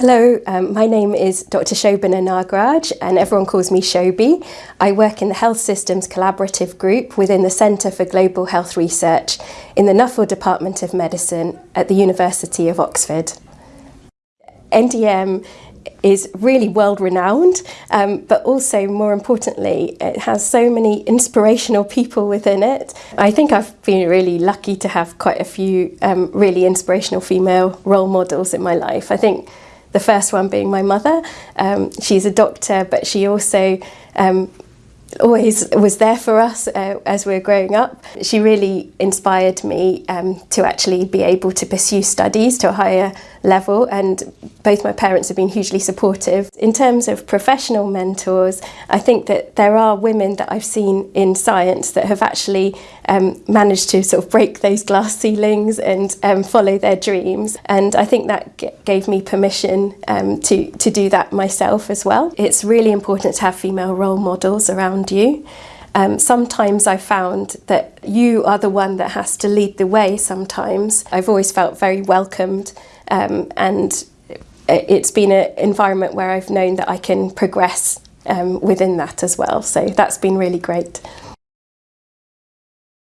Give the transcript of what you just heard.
Hello, um, my name is Dr. Shobana Nagraj and everyone calls me Shobi. I work in the Health Systems Collaborative Group within the Centre for Global Health Research in the Nuffield Department of Medicine at the University of Oxford. NDM is really world renowned, um, but also more importantly, it has so many inspirational people within it. I think I've been really lucky to have quite a few um, really inspirational female role models in my life. I think The first one being my mother. Um, she's a doctor, but she also um, always was there for us uh, as we were growing up. She really inspired me um, to actually be able to pursue studies to a higher level and both my parents have been hugely supportive. In terms of professional mentors, I think that there are women that I've seen in science that have actually um, managed to sort of break those glass ceilings and um, follow their dreams and I think that gave me permission um, to, to do that myself as well. It's really important to have female role models around you. Um, sometimes I found that you are the one that has to lead the way sometimes. I've always felt very welcomed um, and it's been an environment where I've known that I can progress um, within that as well. So that's been really great.